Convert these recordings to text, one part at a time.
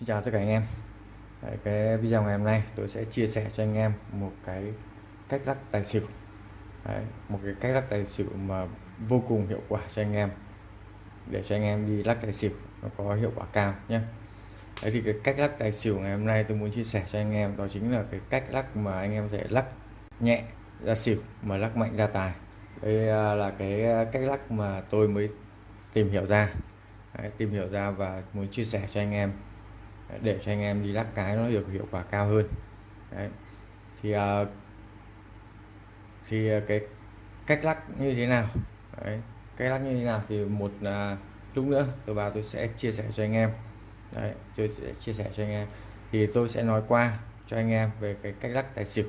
Xin chào tất cả anh em. Đấy, cái video ngày hôm nay tôi sẽ chia sẻ cho anh em một cái cách lắc tài xỉu. Đấy, một cái cách lắc tài xỉu mà vô cùng hiệu quả cho anh em. Để cho anh em đi lắc tài xỉu nó có hiệu quả cao nhé Đấy thì cái cách lắc tài xỉu ngày hôm nay tôi muốn chia sẻ cho anh em đó chính là cái cách lắc mà anh em sẽ lắc nhẹ ra xỉu mà lắc mạnh ra tài. Đây à, là cái cách lắc mà tôi mới tìm hiểu ra. Đấy, tìm hiểu ra và muốn chia sẻ cho anh em để cho anh em đi lắc cái nó được hiệu quả cao hơn. Đấy. thì uh, thì à, cái cách lắc như thế nào? Đấy. cách lắc như thế nào thì một uh, lúc nữa tôi vào tôi sẽ chia sẻ cho anh em. Đấy, tôi sẽ chia sẻ cho anh em. Thì tôi sẽ nói qua cho anh em về cái cách lắc tài xỉu.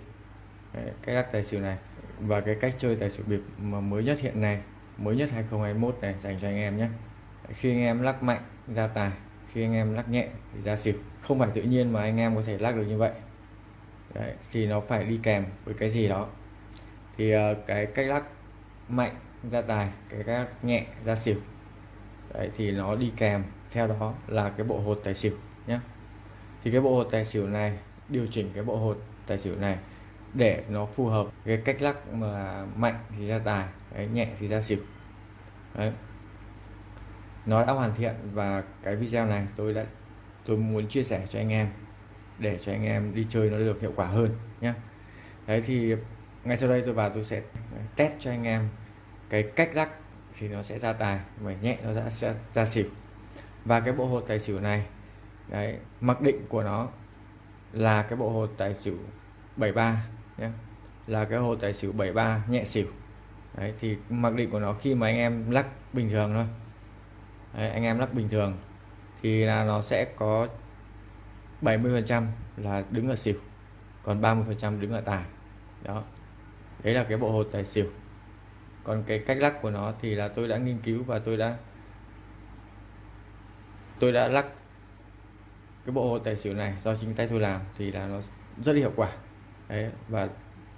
Đấy, cách lắc tài xỉu này và cái cách chơi tài xỉu bịp mà mới nhất hiện nay mới nhất 2021 này dành cho anh em nhé. Khi anh em lắc mạnh ra tài khi anh em lắc nhẹ thì ra xỉu. Không phải tự nhiên mà anh em có thể lắc được như vậy. Đấy, thì nó phải đi kèm với cái gì đó. Thì uh, cái cách lắc mạnh ra tài cái cách nhẹ ra xỉu Đấy, thì nó đi kèm theo đó là cái bộ hột tài xỉu nhé thì cái bộ hột tài xỉu này điều chỉnh cái bộ hột tài xỉu này để nó phù hợp cái cách lắc mà mạnh thì ra tài đấy, nhẹ thì ra xỉu. Đấy nó đã hoàn thiện và cái video này tôi đã, tôi muốn chia sẻ cho anh em để cho anh em đi chơi nó được hiệu quả hơn nhé đấy, thì ngay sau đây tôi vào tôi sẽ test cho anh em cái cách lắc thì nó sẽ ra tài, mà nhẹ nó đã sẽ ra xỉu. Và cái bộ hột tài xỉu này, đấy, mặc định của nó là cái bộ hột tài xỉu 73 nhé là cái hột tài xỉu 73 nhẹ xỉu. Đấy, thì mặc định của nó khi mà anh em lắc bình thường thôi. Đấy, anh em lắc bình thường thì là nó sẽ có 70% là đứng ở xỉu còn 30% đứng ở tài. Đó đấy là cái bộ hột tài xỉu. Còn cái cách lắc của nó thì là tôi đã nghiên cứu và tôi đã tôi đã lắc cái bộ hột tài xỉu này do chính tay tôi làm thì là nó rất là hiệu quả. Đấy và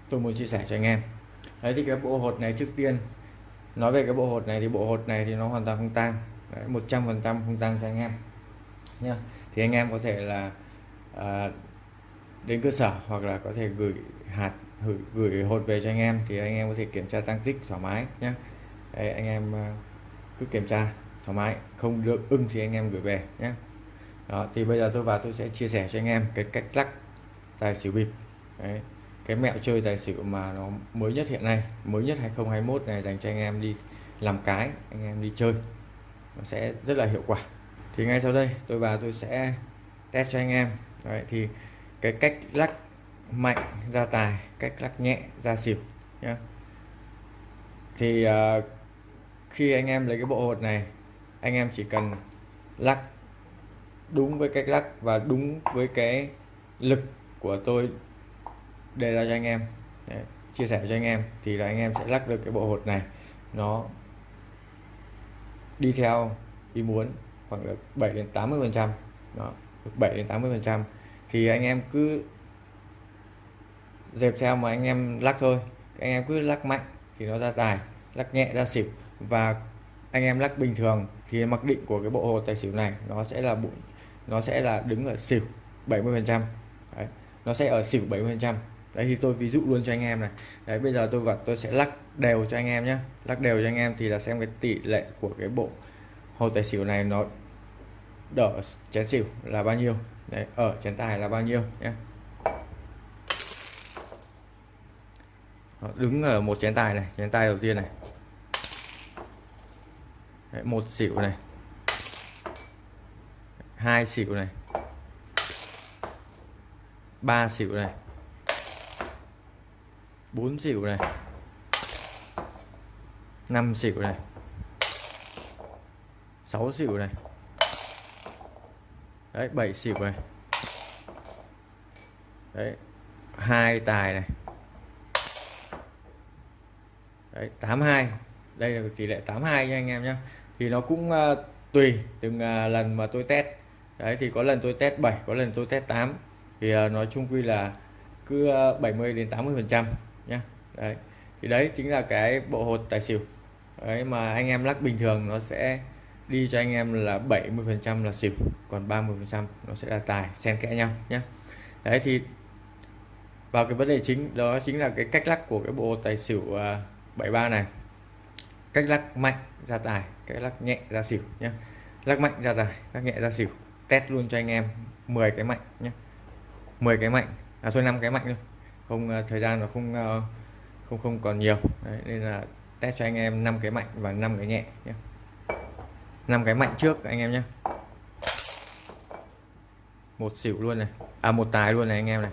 tôi muốn chia sẻ cho anh em. Đấy thì cái bộ hột này trước tiên nói về cái bộ hột này thì bộ hột này thì nó hoàn toàn không tang một trăm phần trăm không tăng cho anh em. Nha thì anh em có thể là à, đến cơ sở hoặc là có thể gửi hạt gửi, gửi hột về cho anh em thì anh em có thể kiểm tra tăng tích thoải mái nhé Đấy, anh em à, cứ kiểm tra thoải mái không được ưng thì anh em gửi về nhé đó thì bây giờ tôi vào tôi sẽ chia sẻ cho anh em cái cách lắc tài xỉu bịp. Đấy, cái mẹo chơi tài xỉu mà nó mới nhất hiện nay mới nhất 2021 này dành cho anh em đi làm cái anh em đi chơi nó sẽ rất là hiệu quả. Thì ngay sau đây tôi vào tôi sẽ test cho anh em. Đấy, thì cái cách lắc mạnh ra tài cách lắc nhẹ ra xỉu nhé thì uh, khi anh em lấy cái bộ hột này anh em chỉ cần lắc đúng với cách lắc và đúng với cái lực của tôi đề ra cho anh em. Đấy, chia sẻ cho anh em thì là anh em sẽ lắc được cái bộ hột này. Nó đi theo ý muốn khoảng được 7 đến 80 phần trăm. Đó, được 7 đến 80 phần trăm. Thì anh em cứ dẹp theo mà anh em lắc thôi. Anh em cứ lắc mạnh thì nó ra tài, lắc nhẹ ra xỉu. Và anh em lắc bình thường thì mặc định của cái bộ hồ tài xỉu này nó sẽ là bụi nó sẽ là đứng ở xỉu 70 phần trăm. Nó sẽ ở xỉu 70 phần trăm đấy thì tôi ví dụ luôn cho anh em này. Đấy bây giờ tôi và tôi sẽ lắc đều cho anh em nhé lắc đều cho anh em thì là xem cái tỷ lệ của cái bộ hồ tài xỉu này nó đỡ chén xỉu là bao nhiêu. Đấy ở chén tài là bao nhiêu nhé đứng ở một chén tài này chén tài đầu tiên này. Đấy, một xỉu này. Hai xỉu này. Ba xỉu này. 4 xỉu này. 5 xỉu này. 6 xỉu này. Đấy 7 xỉu này. Đấy hai tài này. Đấy 82 đây là tỷ lệ 82 nha anh em nhé thì nó cũng uh, tùy từng uh, lần mà tôi test. Đấy thì có lần tôi test 7 có lần tôi test 8 thì uh, nói chung quy là cứ 70 đến 80 phần trăm nhé đấy. Thì đấy chính là cái bộ hột tài xỉu. Đấy mà anh em lắc bình thường nó sẽ đi cho anh em là 70 phần trăm là xỉu còn 30 phần trăm nó sẽ là tài xen kẽ nhau nhé đấy thì vào cái vấn đề chính đó chính là cái cách lắc của cái bộ tài xỉu à, uh, 73 này. Cách lắc mạnh ra tài cách lắc nhẹ ra xỉu nhé lắc mạnh ra tài lắc nhẹ ra xỉu test luôn cho anh em 10 cái mạnh nhé 10 cái mạnh à thôi 5 cái mạnh thôi không ờ, thời gian nó không ờ, không không còn nhiều. Đấy, nên là test cho anh em 5 cái mạnh và 5 cái nhẹ nhé. 5 cái mạnh trước anh em nhé. Một xỉu luôn này. À một tài luôn này anh em này.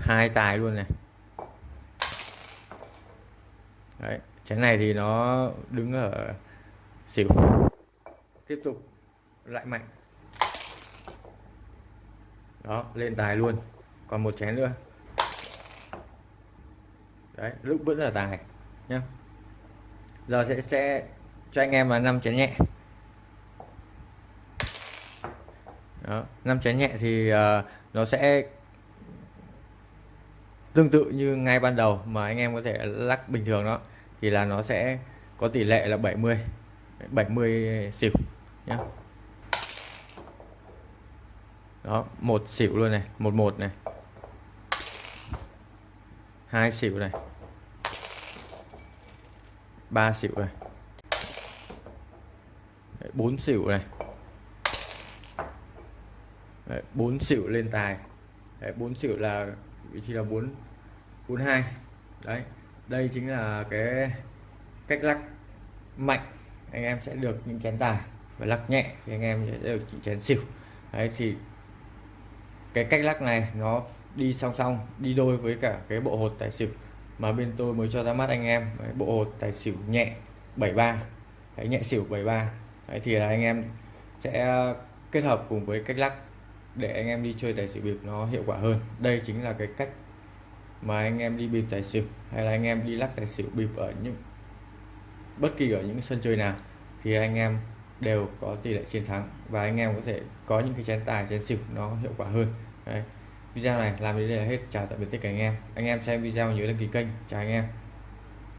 Hai tài luôn này. Đấy, chén này thì nó đứng ở xỉu. Tiếp tục lại mạnh đó lên tài luôn. Còn một chén nữa. Đấy lúc vẫn là tài nhá. Giờ sẽ sẽ cho anh em là năm chén nhẹ. Đó năm chén nhẹ thì uh, nó sẽ tương tự như ngay ban đầu mà anh em có thể lắc bình thường đó thì là nó sẽ có tỷ lệ là 70 70 xỉu nhá đó, một xỉu luôn này, một một này. Hai xỉu này. Ba xỉu này. Bốn xỉu này. Bốn xỉu lên tài. Bốn xỉu là, vị trí là bốn bốn hai. Đấy, đây chính là cái cách lắc mạnh. Anh em sẽ được những chén tài. Và lắc nhẹ thì anh em sẽ được chỉ chén xỉu. Đấy, thì cái cách lắc này nó đi song song đi đôi với cả cái bộ hột tài xỉu. Mà bên tôi mới cho ra mắt anh em đấy, bộ hột tài xỉu nhẹ 73 đấy, nhẹ xỉu 73 đấy, thì là anh em sẽ kết hợp cùng với cách lắc để anh em đi chơi tài xỉu bịp nó hiệu quả hơn. Đây chính là cái cách mà anh em đi bịp tài xỉu hay là anh em đi lắc tài xỉu bịp ở những bất kỳ ở những sân chơi nào. Thì anh em đều có tỷ lệ chiến thắng và anh em có thể có những cái chén tài, chén xỉu nó hiệu quả hơn. Đấy. video này làm đến đây là hết. Chào tạm biệt tất cả anh em. Anh em xem video nhớ đăng ký kênh. Chào anh em.